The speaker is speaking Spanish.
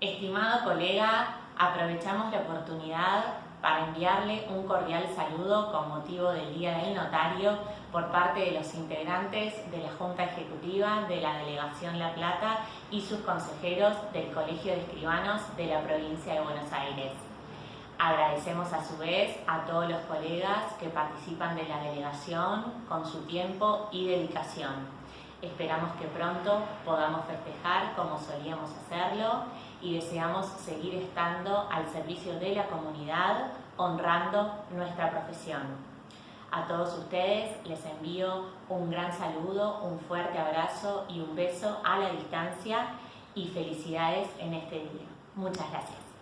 Estimado colega, aprovechamos la oportunidad para enviarle un cordial saludo con motivo del Día del Notario por parte de los integrantes de la Junta Ejecutiva de la Delegación La Plata y sus consejeros del Colegio de Escribanos de la provincia de Buenos Aires. Agradecemos a su vez a todos los colegas que participan de la delegación con su tiempo y dedicación. Esperamos que pronto podamos festejar como solíamos hacerlo y deseamos seguir estando al servicio de la comunidad honrando nuestra profesión. A todos ustedes les envío un gran saludo, un fuerte abrazo y un beso a la distancia y felicidades en este día. Muchas gracias.